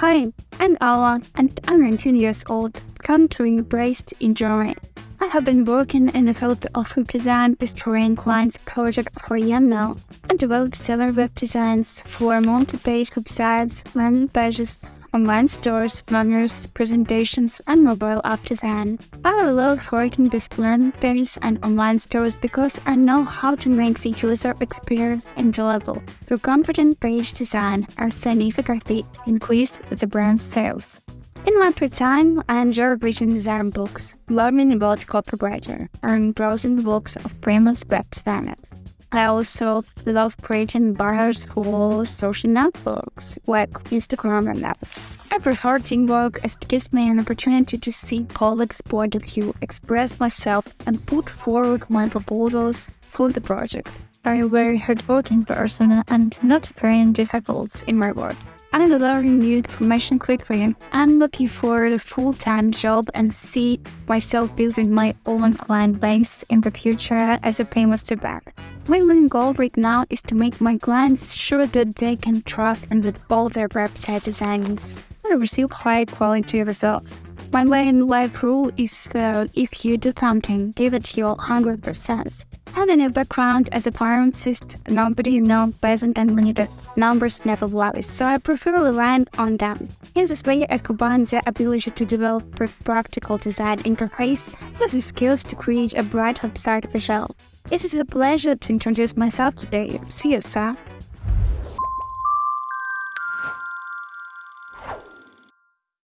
Hi, I'm Alan and I'm 19 years old, currently based in Germany. I have been working in the field of web design with Korean clients project for year now and developed several web designs for multi-page websites, landing pages, online stores, banners, presentations, and mobile app design. I love working with pages and online stores because I know how to make the user experience enjoyable. Through competent page design, I significantly increased the brand's sales. In my free time, I enjoy reading design books, learning about copywriter, and browsing books of famous web designers. I also love creating banners for social networks like Instagram and apps. I prefer teamwork as it gives me an opportunity to see colleagues' point of view, express myself, and put forward my proposals for the project. I'm a very hardworking person and not very difficult in my work. I'm learning new information quickly. I'm looking for a full-time job and see myself building my own client base in the future as a famous back. My main goal right now is to make my clients sure that they can trust and with all their website designs and receive high quality results. My main life rule is uh, if you do something, give it your 100% having a background as a pharmacist, nobody knows better than me that numbers never lie, so I prefer relying on them. In this way, I combine the ability to develop practical design interface with the skills to create a bright website visual. It is a pleasure to introduce myself today. See you, sir.